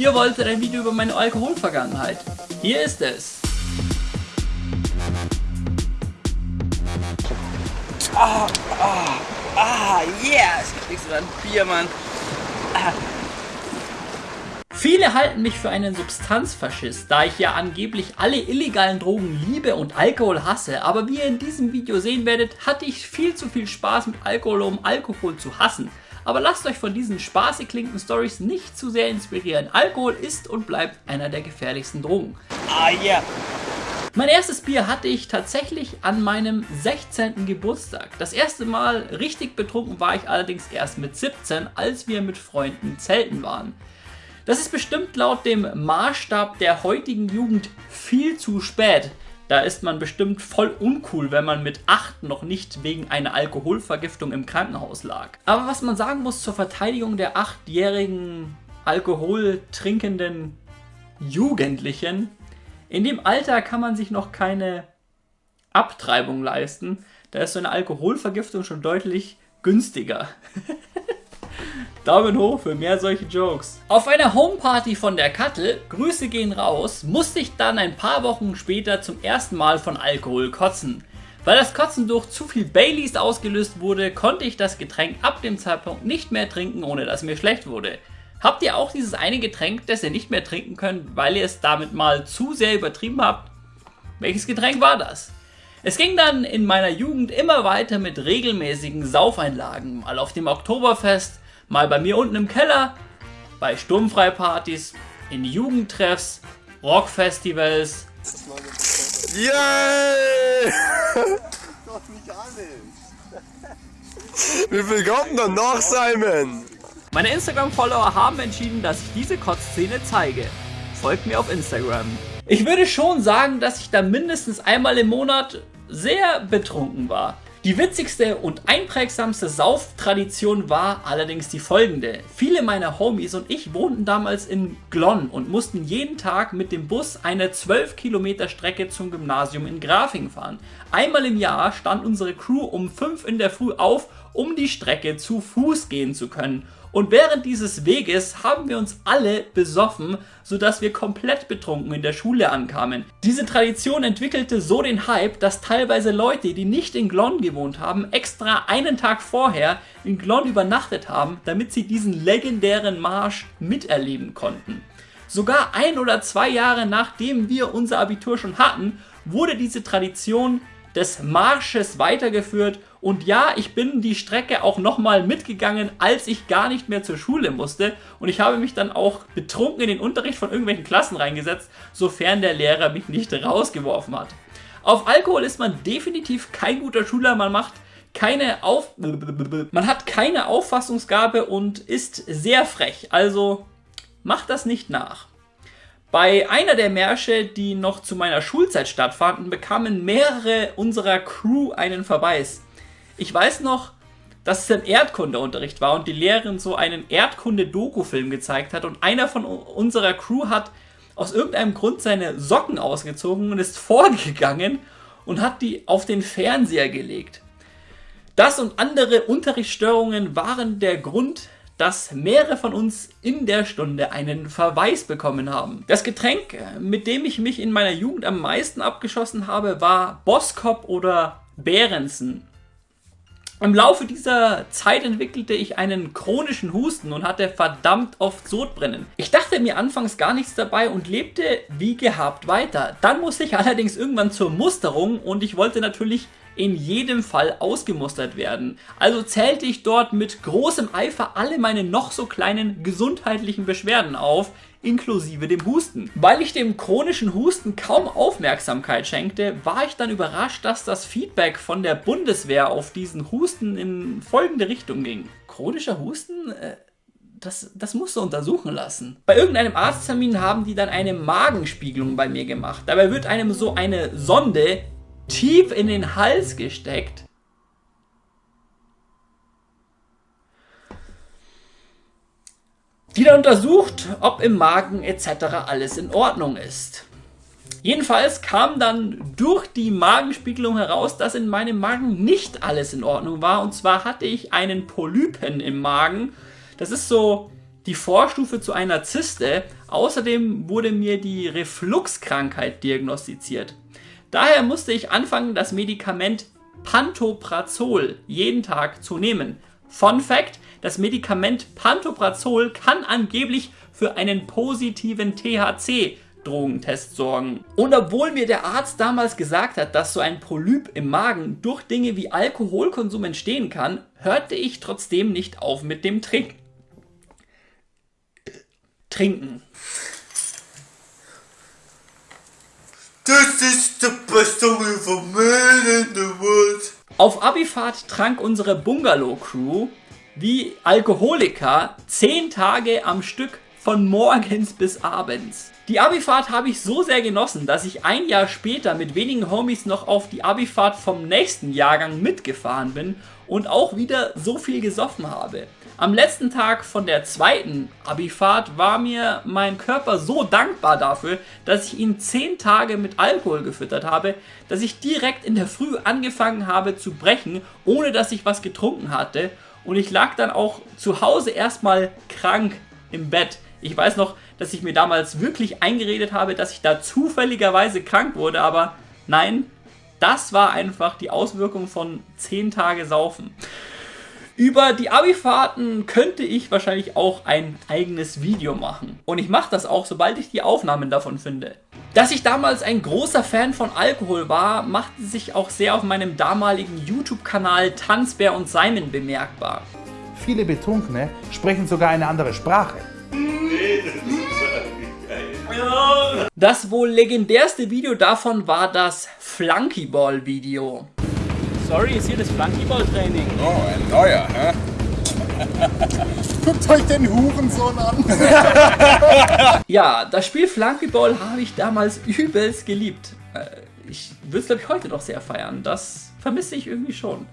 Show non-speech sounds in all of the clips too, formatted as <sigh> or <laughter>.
Ihr wolltet ein Video über meine Alkoholvergangenheit. Hier ist es. Ah, ah, ah, yeah! Es gibt nichts über ein Bier, Mann. Ah. Viele halten mich für einen Substanzfaschist, da ich ja angeblich alle illegalen Drogen liebe und Alkohol hasse, aber wie ihr in diesem Video sehen werdet, hatte ich viel zu viel Spaß mit Alkohol, um Alkohol zu hassen. Aber lasst euch von diesen spaßig klingenden Stories nicht zu sehr inspirieren. Alkohol ist und bleibt einer der gefährlichsten Drogen. Ah ja. Yeah. Mein erstes Bier hatte ich tatsächlich an meinem 16. Geburtstag. Das erste Mal richtig betrunken war ich allerdings erst mit 17, als wir mit Freunden zelten waren. Das ist bestimmt laut dem Maßstab der heutigen Jugend viel zu spät. Da ist man bestimmt voll uncool, wenn man mit 8 noch nicht wegen einer Alkoholvergiftung im Krankenhaus lag. Aber was man sagen muss zur Verteidigung der 8-jährigen alkoholtrinkenden Jugendlichen, in dem Alter kann man sich noch keine Abtreibung leisten. Da ist so eine Alkoholvergiftung schon deutlich günstiger. <laughs> Daumen hoch für mehr solche Jokes. Auf einer Homeparty von der Kattel, Grüße gehen raus, musste ich dann ein paar Wochen später zum ersten Mal von Alkohol kotzen. Weil das Kotzen durch zu viel Baileys ausgelöst wurde, konnte ich das Getränk ab dem Zeitpunkt nicht mehr trinken, ohne dass mir schlecht wurde. Habt ihr auch dieses eine Getränk, das ihr nicht mehr trinken könnt, weil ihr es damit mal zu sehr übertrieben habt? Welches Getränk war das? Es ging dann in meiner Jugend immer weiter mit regelmäßigen Saufeinlagen, mal auf dem Oktoberfest, Mal bei mir unten im Keller, bei Sturmfreipartys, in Jugendtreffs, Rockfestivals. Yay! Doch <laughs> nicht Wie viel kommt noch nach, Simon? Meine Instagram-Follower haben entschieden, dass ich diese Kotzszene zeige. Folgt mir auf Instagram. Ich würde schon sagen, dass ich da mindestens einmal im Monat sehr betrunken war. Die witzigste und einprägsamste Sauftradition war allerdings die folgende. Viele meiner Homies und ich wohnten damals in Glonn und mussten jeden Tag mit dem Bus eine 12 Kilometer Strecke zum Gymnasium in Grafing fahren. Einmal im Jahr stand unsere Crew um 5 in der Früh auf, um die Strecke zu Fuß gehen zu können und während dieses Weges haben wir uns alle besoffen, sodass wir komplett betrunken in der Schule ankamen. Diese Tradition entwickelte so den Hype, dass teilweise Leute, die nicht in Glonn gewohnt haben, extra einen Tag vorher in Glonn übernachtet haben, damit sie diesen legendären Marsch miterleben konnten. Sogar ein oder zwei Jahre nachdem wir unser Abitur schon hatten, wurde diese Tradition des Marsches weitergeführt und ja, ich bin die Strecke auch nochmal mitgegangen, als ich gar nicht mehr zur Schule musste und ich habe mich dann auch betrunken in den Unterricht von irgendwelchen Klassen reingesetzt, sofern der Lehrer mich nicht rausgeworfen hat. Auf Alkohol ist man definitiv kein guter Schüler, man macht keine Auf... Man hat keine Auffassungsgabe und ist sehr frech, also macht das nicht nach. Bei einer der Märsche, die noch zu meiner Schulzeit stattfanden, bekamen mehrere unserer Crew einen Verweis. Ich weiß noch, dass es im Erdkundeunterricht war und die Lehrerin so einen Erdkunde-Doku-Film gezeigt hat und einer von unserer Crew hat aus irgendeinem Grund seine Socken ausgezogen und ist <laughs> vorgegangen und hat die auf den Fernseher gelegt. Das und andere Unterrichtsstörungen waren der Grund, dass mehrere von uns in der Stunde einen Verweis bekommen haben. Das Getränk, mit dem ich mich in meiner Jugend am meisten abgeschossen habe, war Boskop oder Behrensen. Im Laufe dieser Zeit entwickelte ich einen chronischen Husten und hatte verdammt oft Sodbrennen. Ich dachte mir anfangs gar nichts dabei und lebte wie gehabt weiter. Dann musste ich allerdings irgendwann zur Musterung und ich wollte natürlich in jedem Fall ausgemustert werden. Also zählte ich dort mit großem Eifer alle meine noch so kleinen gesundheitlichen Beschwerden auf, inklusive dem Husten. Weil ich dem chronischen Husten kaum Aufmerksamkeit schenkte, war ich dann überrascht, dass das Feedback von der Bundeswehr auf diesen Husten in folgende Richtung ging. Chronischer Husten? Äh, das, das musst du untersuchen lassen. Bei irgendeinem Arzttermin haben die dann eine Magenspiegelung bei mir gemacht. Dabei wird einem so eine Sonde tief in den Hals gesteckt. Die dann untersucht, ob im Magen etc. alles in Ordnung ist. Jedenfalls kam dann durch die Magenspiegelung heraus, dass in meinem Magen nicht alles in Ordnung war. Und zwar hatte ich einen Polypen im Magen. Das ist so die Vorstufe zu einer Zyste. Außerdem wurde mir die Refluxkrankheit diagnostiziert. Daher musste ich anfangen, das Medikament Pantoprazol jeden Tag zu nehmen. Fun Fact, das Medikament Pantoprazol kann angeblich für einen positiven THC Drogentest sorgen. Und obwohl mir der Arzt damals gesagt hat, dass so ein Polyp im Magen durch Dinge wie Alkoholkonsum entstehen kann, hörte ich trotzdem nicht auf mit dem Trinken. Trinken. Das ist the best story for man in the world. Auf Abifahrt trank unsere Bungalow-Crew wie Alkoholiker 10 Tage am Stück von morgens bis abends. Die Abifahrt habe ich so sehr genossen, dass ich ein Jahr später mit wenigen Homies noch auf die Abifahrt vom nächsten Jahrgang mitgefahren bin und auch wieder so viel gesoffen habe. Am letzten Tag von der zweiten Abifahrt war mir mein Körper so dankbar dafür, dass ich ihn 10 Tage mit Alkohol gefüttert habe, dass ich direkt in der Früh angefangen habe zu brechen, ohne dass ich was getrunken hatte. Und ich lag dann auch zu Hause erstmal krank im Bett. Ich weiß noch, dass ich mir damals wirklich eingeredet habe, dass ich da zufälligerweise krank wurde, aber nein, das war einfach die Auswirkung von 10 Tage Saufen. Über die Abifahrten könnte ich wahrscheinlich auch ein eigenes Video machen. Und ich mache das auch, sobald ich die Aufnahmen davon finde. Dass ich damals ein großer Fan von Alkohol war, machte sich auch sehr auf meinem damaligen YouTube-Kanal Tanzbär und Simon bemerkbar. Viele Betrunkene sprechen sogar eine andere Sprache. Das wohl legendärste Video davon war das Flunkyball-Video. Sorry, ist hier das Flunkyball-Training. Oh, ein neuer, hä? Guckt euch den Hurensohn an. <laughs> Ja, das Spiel Flunkyball habe ich damals übelst geliebt. Äh, Ich würde es glaube ich heute noch sehr feiern. Das vermisse ich irgendwie schon.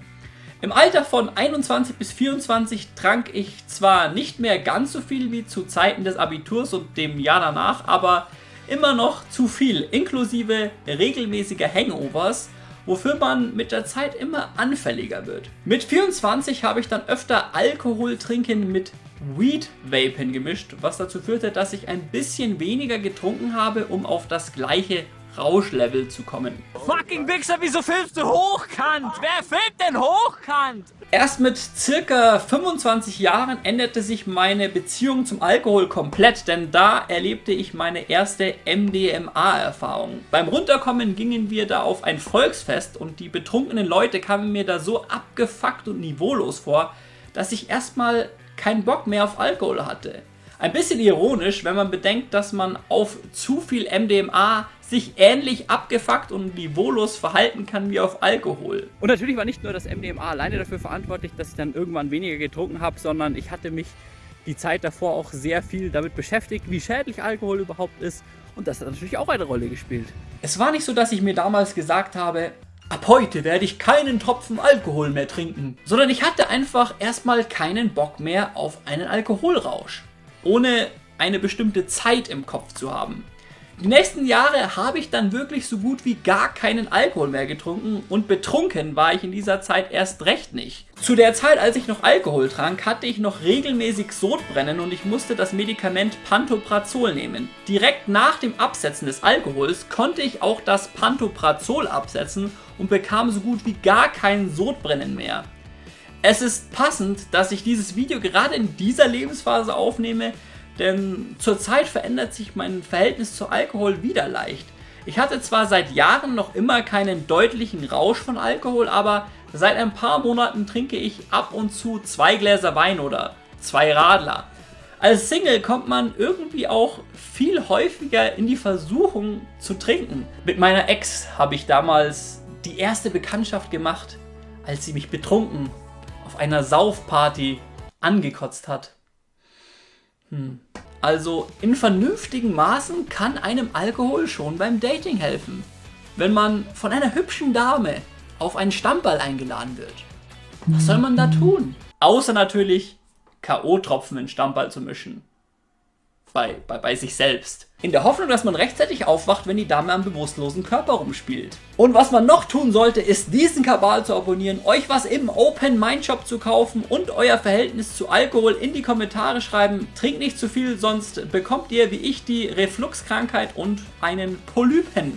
Im Alter von 21 bis 24 trank ich zwar nicht mehr ganz so viel wie zu Zeiten des Abiturs und dem Jahr danach, aber immer noch zu viel, inklusive regelmäßiger Hangovers, wofür man mit der Zeit immer anfälliger wird. Mit 24 habe ich dann öfter Alkohol trinken mit Weed Vapen gemischt, was dazu führte, dass ich ein bisschen weniger getrunken habe, um auf das gleiche Rauschlevel zu kommen. Fucking Wichser, wieso filmst du hochkant? Wer filmt denn hochkant? Erst mit circa 25 Jahren änderte sich meine Beziehung zum Alkohol komplett, denn da erlebte ich meine erste MDMA-Erfahrung. Beim Runterkommen gingen wir da auf ein Volksfest und die betrunkenen Leute kamen mir da so abgefuckt und niveaulos vor, dass ich erstmal keinen Bock mehr auf Alkohol hatte. Ein bisschen ironisch, wenn man bedenkt, dass man auf zu viel MDMA sich ähnlich abgefuckt und niveaulos verhalten kann wie auf Alkohol. Und natürlich war nicht nur das MDMA alleine dafür verantwortlich, dass ich dann irgendwann weniger getrunken habe, sondern ich hatte mich die Zeit davor auch sehr viel damit beschäftigt, wie schädlich Alkohol überhaupt ist. Und das hat natürlich auch eine Rolle gespielt. Es war nicht so, dass ich mir damals gesagt habe, ab heute werde ich keinen Tropfen Alkohol mehr trinken, sondern ich hatte einfach erstmal keinen Bock mehr auf einen Alkoholrausch, ohne eine bestimmte Zeit im Kopf zu haben. Die nächsten Jahre habe ich dann wirklich so gut wie gar keinen Alkohol mehr getrunken und betrunken war ich in dieser Zeit erst recht nicht. Zu der Zeit, als ich noch Alkohol trank, hatte ich noch regelmäßig Sodbrennen und ich musste das Medikament Pantoprazol nehmen. Direkt nach dem Absetzen des Alkohols konnte ich auch das Pantoprazol absetzen und bekam so gut wie gar kein Sodbrennen mehr. Es ist passend, dass ich dieses Video gerade in dieser Lebensphase aufnehme, denn zurzeit verändert sich mein Verhältnis zu Alkohol wieder leicht. Ich hatte zwar seit Jahren noch immer keinen deutlichen Rausch von Alkohol, aber seit ein paar Monaten trinke ich ab und zu zwei Gläser Wein oder zwei Radler. Als Single kommt man irgendwie auch viel häufiger in die Versuchung zu trinken. Mit meiner Ex habe ich damals die erste Bekanntschaft gemacht, als sie mich betrunken auf einer Saufparty angekotzt hat. Hm. Also in vernünftigen Maßen kann einem Alkohol schon beim Dating helfen. Wenn man von einer hübschen Dame auf einen Stammball eingeladen wird. Was soll man da tun? Außer natürlich K.O.-Tropfen in Stammball zu mischen. Bei, bei, bei sich selbst. In der Hoffnung, dass man rechtzeitig aufwacht, wenn die Dame am bewusstlosen Körper rumspielt. Und was man noch tun sollte, ist diesen Kabal zu abonnieren, euch was im Open Mind Shop zu kaufen und euer Verhältnis zu Alkohol in die Kommentare schreiben. Trinkt nicht zu viel, sonst bekommt ihr wie ich die Refluxkrankheit und einen Polypen.